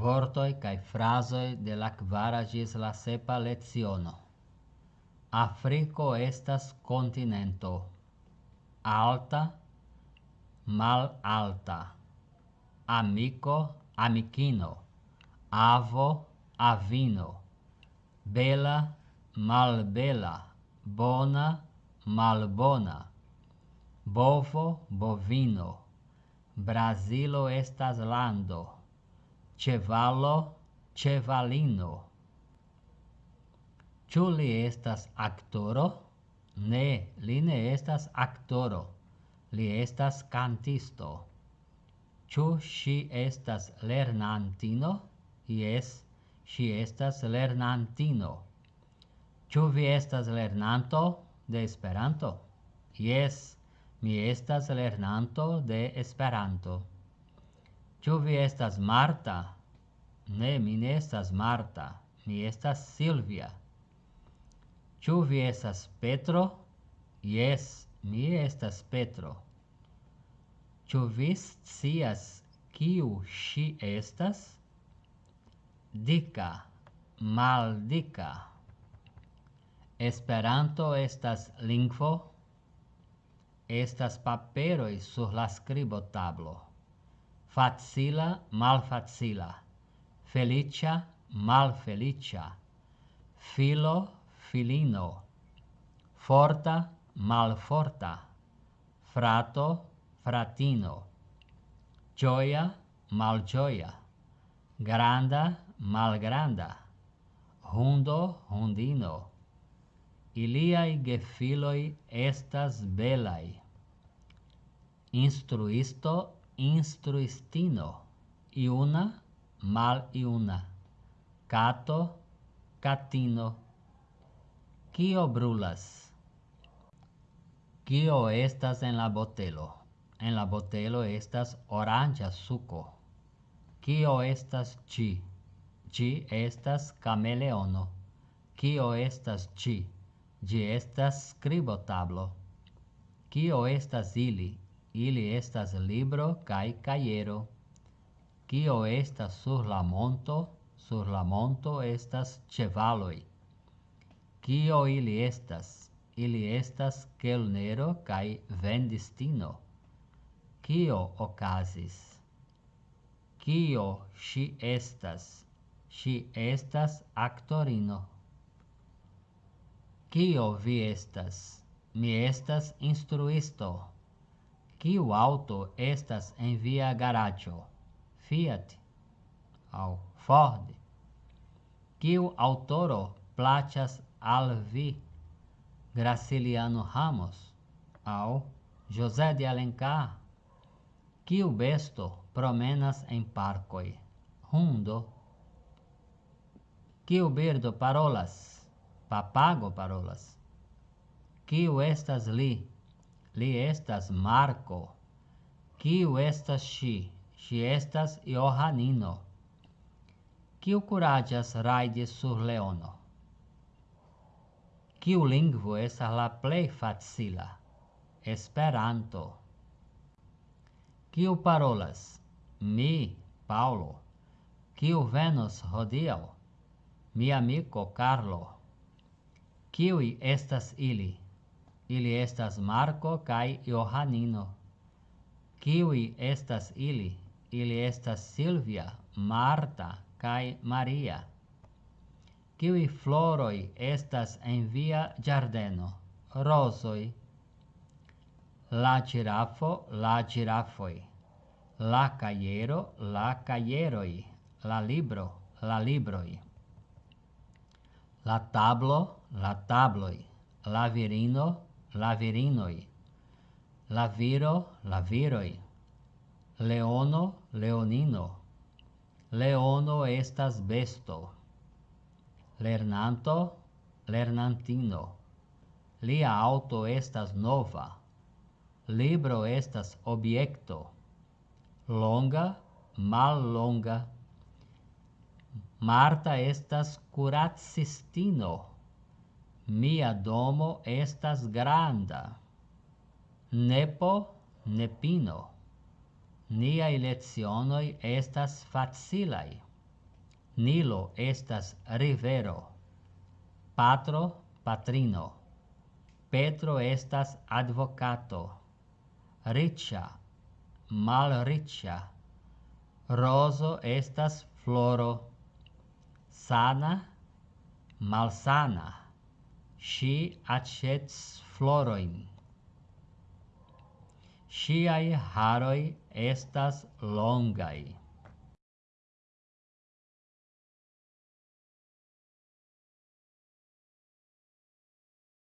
vortoi cae frasoi de la quara gis la sepa leciono. Afriko estas kontinento. Alta, malalta. Amiko, amikino. Avo, avino. Bela, malbela. Bona, malbona. Bovo, bovino. Brazilo estas lando cevalo, cevalino. Ciu li estas aktoro? Ne, li ne estas aktoro. Li estas kantisto. Ciu si estas lernantino? Jes, si estas lernantino. Ciu vi estas lernanto de Esperanto? Jes, mi estas lernanto de Esperanto. Ĉu vi estas Marta? Ne, mi ne estas Marta. Mi estas Silvia. Ĉu vi estas Petro? Yes, mi estas Petro. Ĉu vi scias kiu si estas? Dika, maldika. Esperanto estas lingvo. Estas paperoj sur la skribotablo facila malfacila, felicia malfelicia, filo filino, forta malforta, frato fratino, gioia malgioia, granda malgranda, hundo hundino, iliai gefiloi estas belai, instruisto instruistino iuna mal iuna cato catino. Kio brulas. Kio estas en la botelo. En la botelo estas oranja suco. Kio estas ci ci estas cameleono. Kio estas ci gi estas scribotablo kio estas ili Ili estas libro kai kajero. Kio estas sur la monto? Sur la monto estas chevaloi Kio ili estas? Ili estas kelnero kai vendistino. Kio okazis? Kio ŝi estas? Ŝi estas aktorino. Kio vi estas? Mi estas instruisto. Kiu auto estas en via? Fiat aŭ Ford? Kiu aŭtoro plaĉas al vi? Graciliano Ramos aŭ José de Alencar? Kiu besto promenas en parkoj? Hundo? Kiu birdo parolas? Papago parolas. Kiu estas li? Li estas Marco. Kiu estas ŝi? Ŝi estas Johanino. Kiu kuraĝas rajdi sur leono? Kiu lingvo estas la plej facila? Esperanto. Kiu parolas? Mi, Paulo. Kiu venos hodiaŭ? Mi amiko Carlo. Kiuj estas ili? Ili estas Marko kaj Johanino. Kiwi estas ili? Ili estas Silvia, Marta kaj Maria. Kiwi floroi estas en via giardeno? Rosoi. La girafo, la girafoi. La caiero, la caieroi. La libro, la libroi. La tablo, la tabloi. La virino, la virinoi, la viro, la viroi, leono, leonino. Leono estas besto. Lernanto, lernantino. Lia auto estas nova. Libro estas objekto. Longa, mal longa, Marta estas kuracistino. Mia domo estas granda. Nepo, nepino. Niai lezionoi estas facilai. Nilo estas rivero. Patro, patrino. Petro estas advocato. Riccia, malriccia. Roso estas floro. Sana, malsana. Si acets floroin. Siai haroi estas longai.